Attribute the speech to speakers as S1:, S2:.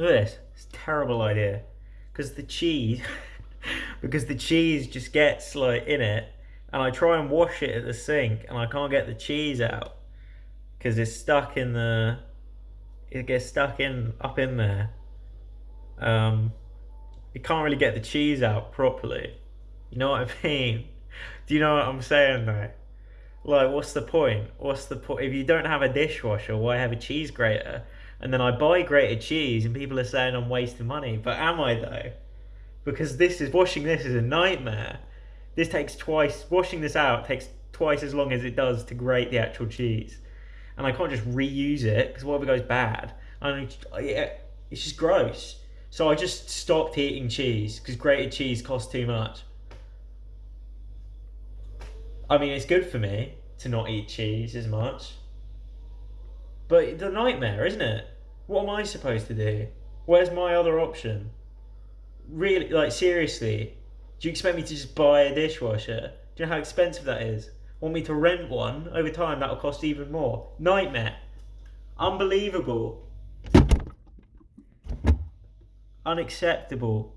S1: Look at this. It's a terrible idea. Because the cheese, because the cheese just gets like in it, and I try and wash it at the sink, and I can't get the cheese out because it's stuck in the. It gets stuck in up in there. Um, you can't really get the cheese out properly. You know what I mean? Do you know what I'm saying though? Like, what's the point? What's the point? If you don't have a dishwasher, why have a cheese grater? And then I buy grated cheese, and people are saying I'm wasting money. But am I though? Because this is washing this is a nightmare. This takes twice. Washing this out takes twice as long as it does to grate the actual cheese, and I can't just reuse it because what if it goes bad? I mean, oh, it's just gross. So I just stopped eating cheese because grated cheese costs too much. I mean, it's good for me to not eat cheese as much. But the nightmare, isn't it? What am I supposed to do? Where's my other option? Really, like, seriously, do you expect me to just buy a dishwasher? Do you know how expensive that is? Want me to rent one? Over time, that'll cost even more. Nightmare. Unbelievable. Unacceptable.